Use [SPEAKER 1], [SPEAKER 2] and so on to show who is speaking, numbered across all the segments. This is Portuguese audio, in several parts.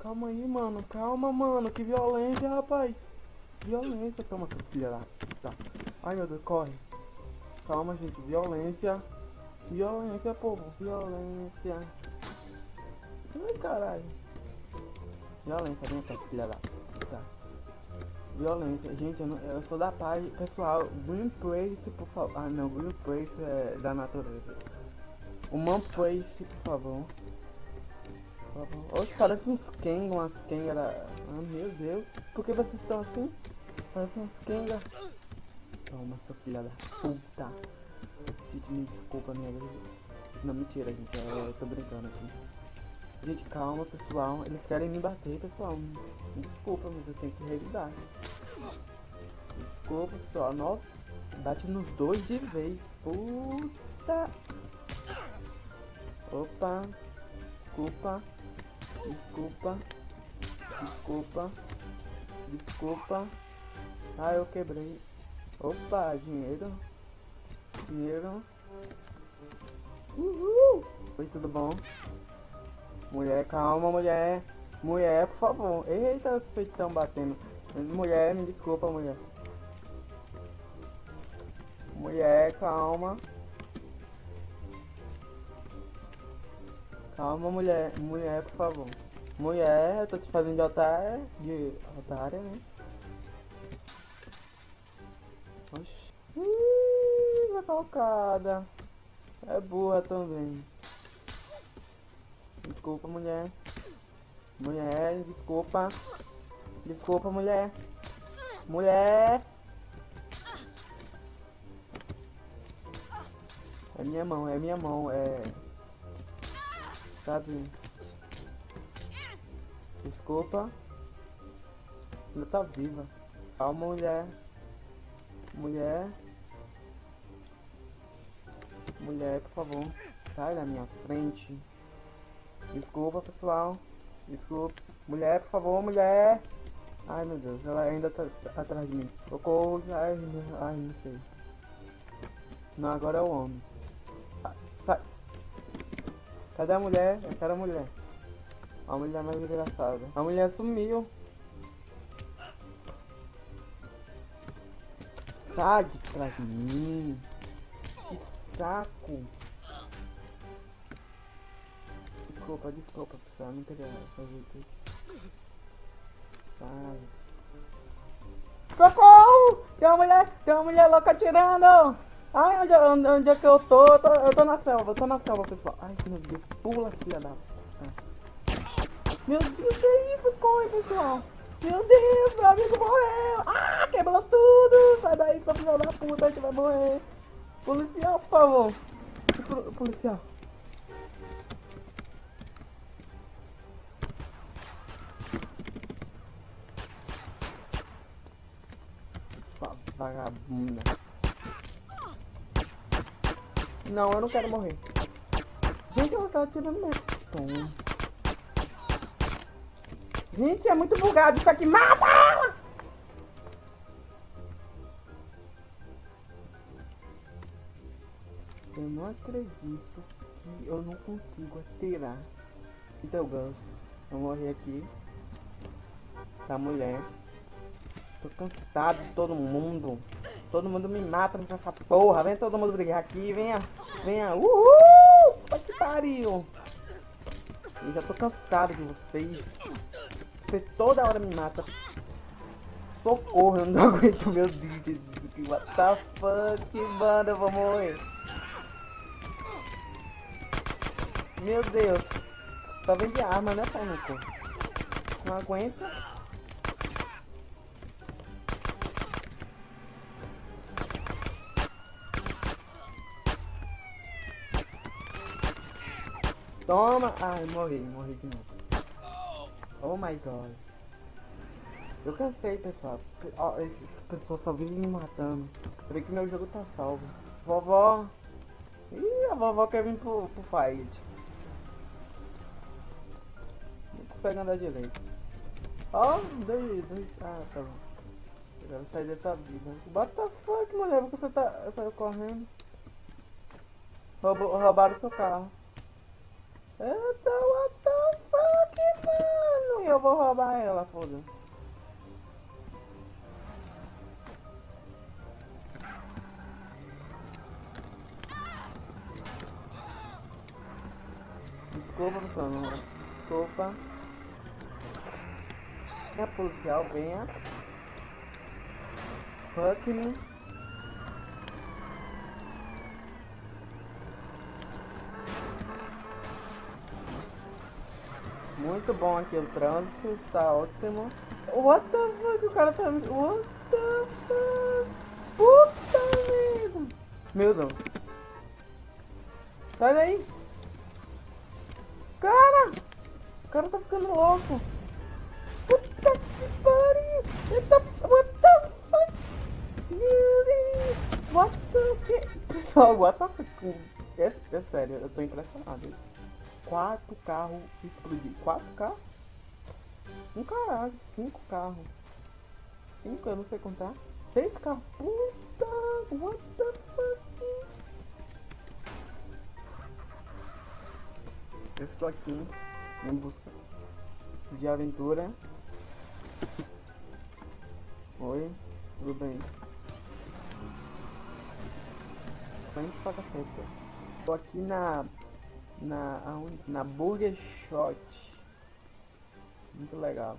[SPEAKER 1] Calma aí, mano. Calma, mano. Que violência, rapaz. Violência. Seu filho lá. Tá. Ai, meu Deus, corre. Calma, gente. Violência. Violência, povo. Violência. Ai, caralho. Violência, vem cá, filha. Tá. Violência. Gente, eu, não, eu sou da paz. Pessoal, Green Place, por favor. Ah, não. Green Place é da natureza. Human Place, por favor. Oxe, parece uns Kenga, umas Kenga. Ah, meu Deus. Por que vocês estão assim? Parece uns Kenga. Toma, sua filha da puta. Gente, me desculpa, minha. Não, mentira, gente. Eu tô brincando aqui. Gente, calma, pessoal. Eles querem me bater, pessoal. Me desculpa, mas eu tenho que revidar. Desculpa, pessoal. Nossa, bate nos dois de vez. Puta. Opa. Desculpa. Desculpa. Desculpa. Desculpa. Ah, eu quebrei. Opa, dinheiro. Dinheiro. Uhul. Oi, tudo bom? Mulher, calma, mulher. Mulher, por favor. Eita, os peitos estão batendo. Mulher, me desculpa, mulher. Mulher, calma. Calma, mulher. Mulher, por favor. Mulher, eu tô te fazendo de otária. De otária, né? Oxi. Ih, vai colocada. É burra também. Desculpa, mulher. Mulher, desculpa. Desculpa, mulher. Mulher. É minha mão, é minha mão, é... Sabe? Desculpa. Ela tá viva. Calma, mulher. Mulher. Mulher, por favor. Sai da minha frente. Desculpa, pessoal. Desculpa. Mulher, por favor, mulher. Ai, meu Deus. Ela ainda tá, tá atrás de mim. Socorro. Ai, ai, não sei. Não, agora é o homem. Cadê a mulher? Eu quero a mulher. A mulher mais engraçada. A mulher sumiu. Sai de mim. Que saco. Desculpa, desculpa, pessoal. Não queria fazer isso. Sai. Socorro! Tem uma mulher, tem uma mulher louca atirando! Ai, onde, onde, onde é que eu tô? Eu, tô? eu tô na selva, eu tô na selva, pessoal. Ai, meu Deus, pula, filha da. Meu Deus, que isso? Corre, pessoal. Meu Deus, meu amigo morreu. Ah, quebrou tudo. Sai daí, seu filho da puta, a gente vai morrer. Policial, por favor. Policial. Vagabunda. Não, eu não quero morrer. Gente, ela tá atirando mesmo. Gente, é muito bugado isso aqui. Mata ela! Eu não acredito que eu não consigo atirar. Então, Gus, eu morri aqui. Essa mulher. Tô cansado de todo mundo. Todo mundo me mata nessa porra. Vem todo mundo brigar aqui. Venha. Venha. Uhul! Que pariu. Eu já tô cansado de vocês. Você toda hora me mata. Socorro, eu não aguento meu Deus. What the fuck, mano, eu vou morrer. Meu Deus. Só vem de arma, né, Paulo? Não aguenta. Toma! Ai, morri, morri de novo. Oh my god. Eu cansei, pessoal. Ó, oh, esse pessoal só vive me matando. Vi que meu jogo tá salvo. Vovó. Ih, a vovó quer vir pro, pro fight. Não consegue andar direito. Ó, oh, dois, dois. Ah, tá bom. Eu quero sair dessa vida. What the fuck, mulher? Porque você tá. saiu correndo. Roubou, roubaram seu carro. Eita, what the fuck, mano? E eu eu vou roubar ela, foda. Desculpa, pessoal, não. Desculpa. É policial, venha. Fuck me. Muito bom aqui o trânsito, está ótimo. What the fuck, o cara tá... What the fuck? Puta merda! Meu Deus. Sai daí! Cara! O cara tá ficando louco! Puta que pariu! Eita, what the fuck? What the fuck? Pessoal, what the fuck? É, é sério, eu tô impressionado. Quatro carros explodiram. Quatro carros? Um caralho, cinco carros. Cinco, eu não sei contar. Seis carros. Puta, what the fuck? Eu estou aqui em busca de aventura. Oi, tudo bem? Frente pra caceta. Estou aqui na na, na Burger Shot. Muito legal.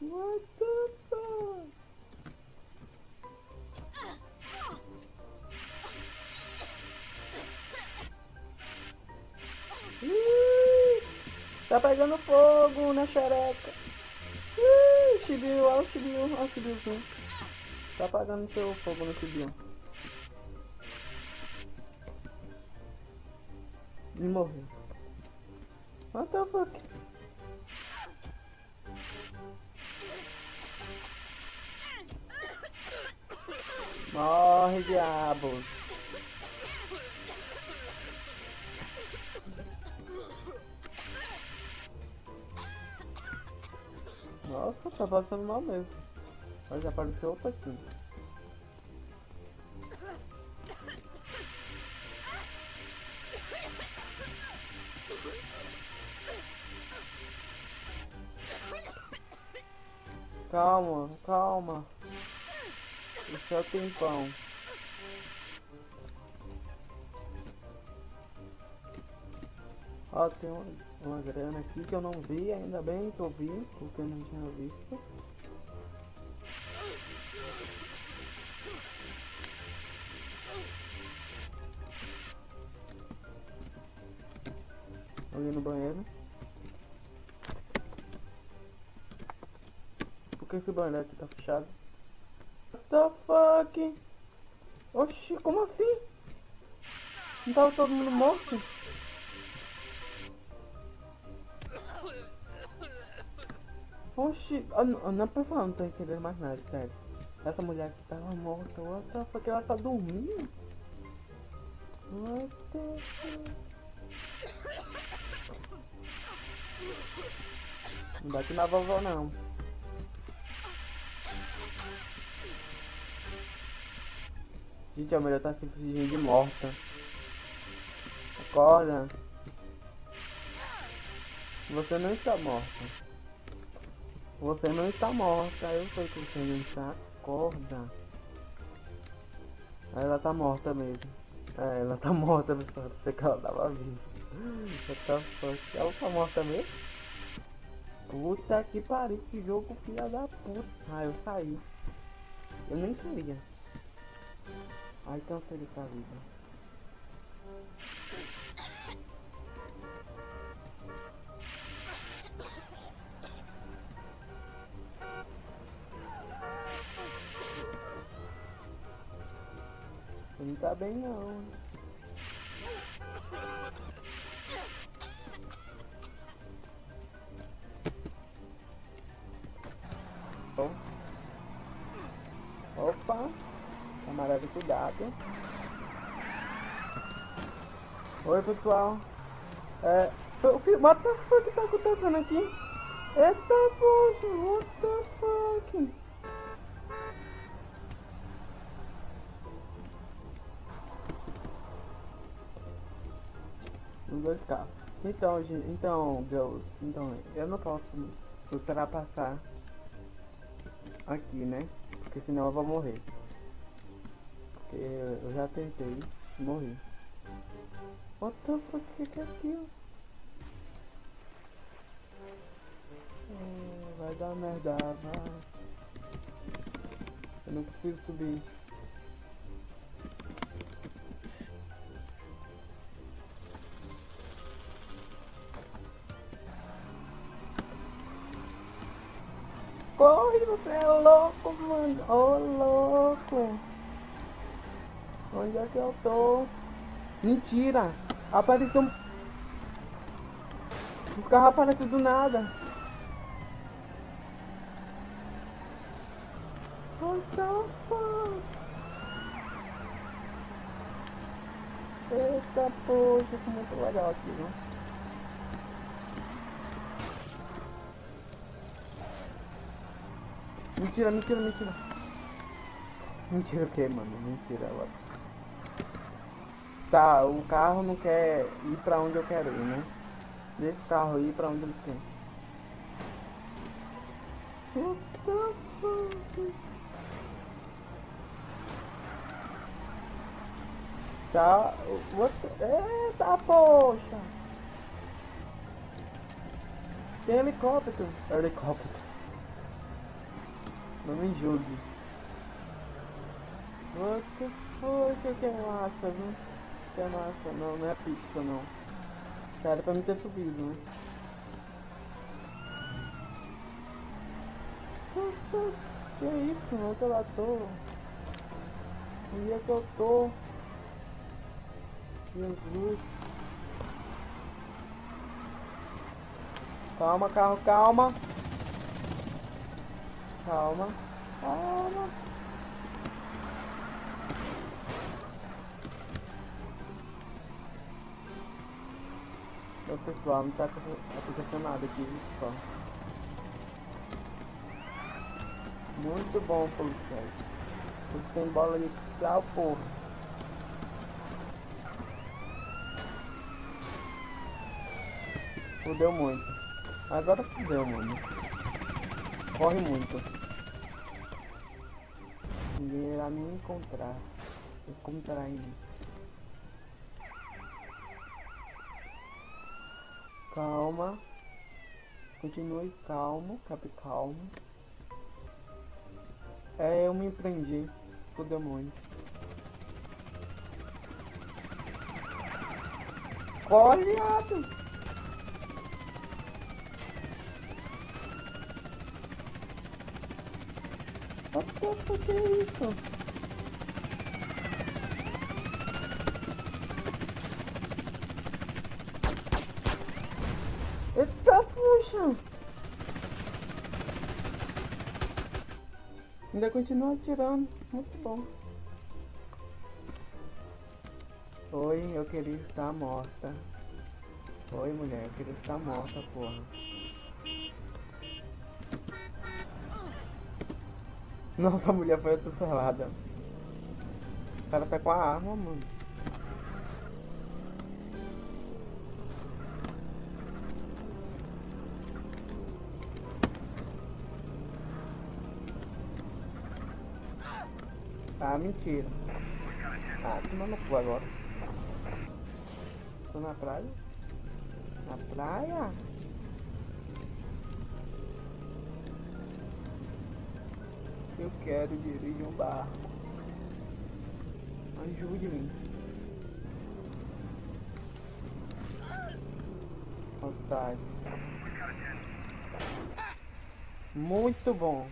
[SPEAKER 1] What the fuck? Tá pegando fogo na xereca. Ih, chibiu, olha o chibiu, olha o chibiuzinho. Tá apagando seu fogo no chibiu. E morreu. What the fuck? Morre, diabo. Nossa, tá passando mal mesmo. Mas apareceu outro aqui. Tempão. Ó, tem uma, uma grana aqui que eu não vi, ainda bem que eu vi, porque eu não tinha visto. Ali no banheiro. Por que esse banheiro aqui tá fechado? The fuck? Oxi, como assim? Não tava todo mundo morto? Oxi, a, a, a pessoa não tô entendendo mais nada, sério. Essa mulher aqui tava morta, what the fuck? Ela tá dormindo? What the fuck? Não bate na vovó não. Gente, a mulher tá de morta. Acorda. Você não está morta. Você não está morta. Eu sei que você não está. Acorda. Ela tá morta mesmo. É, ela tá morta, pessoal. Sei que ela tava viva. Ela tá morta mesmo? Puta que pariu, que jogo filha da puta. Ah, eu saí. Eu nem queria. Ai, cansei dessa vida. Não tá bem não. Opa! Camarada, cuidado. Oi, pessoal. É... O que... What the fuck tá acontecendo aqui? Eita, poxa, what the fuck? Os dois carros. Então, gente, então, girls, então, eu não posso ultrapassar aqui, né? Porque senão eu vou morrer. Eu já tentei morri. What the fuck que que é aquilo? É, vai dar merda, vai. Eu não consigo subir. Corre, você é louco, mano. Ô, oh, louco. Onde é que eu tô? Mentira. Apareceu um... Os carros aparecem do nada. Eita, poxa, que muito legal aqui, né? Mentira, mentira, mentira. Mentira o que, mano? Mentira agora. Tá, o carro não quer ir pra onde eu quero ir, né? Deixa o carro ir pra onde ele quer. What the fuck? Tá, what the... Eita, poxa! Tem helicóptero. Helicóptero. Não me julgue. What the fuck, que é massa, viu? Que é massa, não, não é pizza não. Cara, pra mim ter subido, né? Que é isso, mano? Tô lá tô. Onde é que eu tô? Jesus. Calma, carro, calma. Calma. Calma. Pessoal, não tá acontecendo nada aqui, pessoal. Muito bom, policiais. Você tem bola ali especial, porra. Fudeu muito. Agora fudeu, mano. Corre muito. Ninguém irá me encontrar. Encontrar ele. Calma. Continue calmo, cap calmo. É, eu me prendi o demônio. Corre, viado! What the fuck é isso? Eita, puxa! Ainda continua atirando. Muito bom. Oi, eu queria estar morta. Oi, mulher, eu queria estar morta, porra. Nossa, a mulher foi atropelada. O cara tá com a arma, mano. Ah, mentira. Ah, tomando cu agora. Tô na praia. Na praia? Eu quero dirigir um barco. Ajude-me. Otário. Muito bom.